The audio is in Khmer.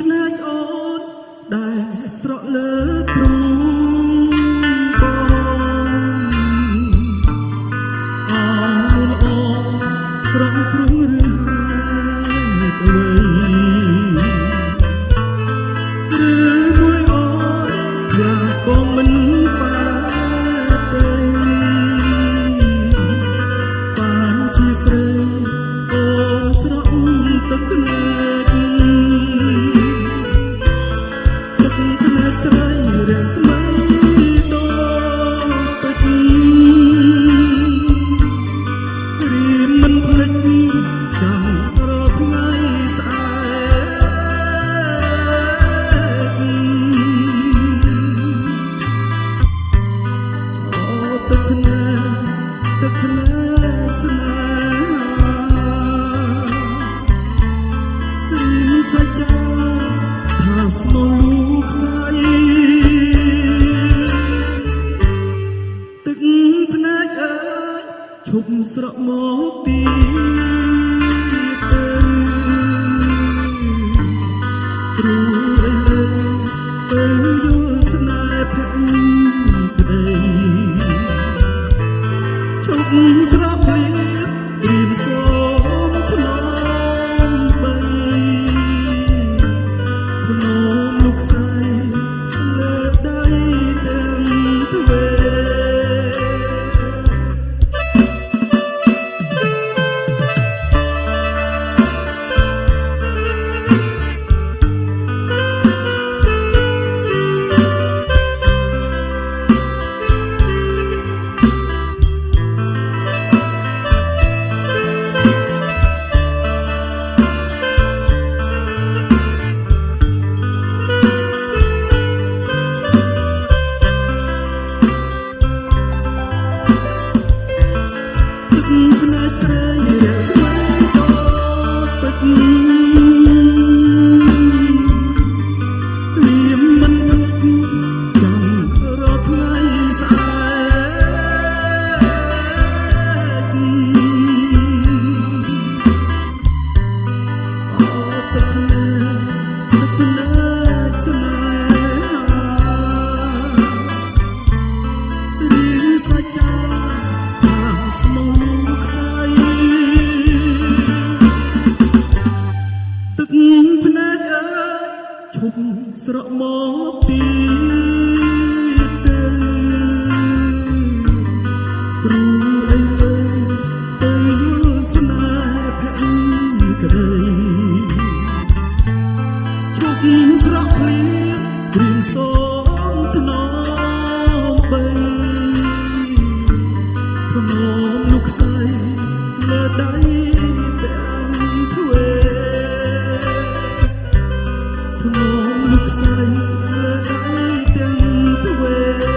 ភ្នែកអូនដែលស្រក់លើទ្រូងកងអោនអូនស្រង់ព្រឹង ទឹកធ្លាស្នេហ៍រីមីសាចាថាស្មោះលោកស្អីឈប់ស្រក់មកទៀតព្រោះ ស្រស់គ្នា ភ្នែកស្រីរាស្មីតពេជ្រសាច់ចា ភ្នែកអើយឈប់ស្រក់មកទី ក្នុងលោកស្រីលើដៃទាំងទ្វេ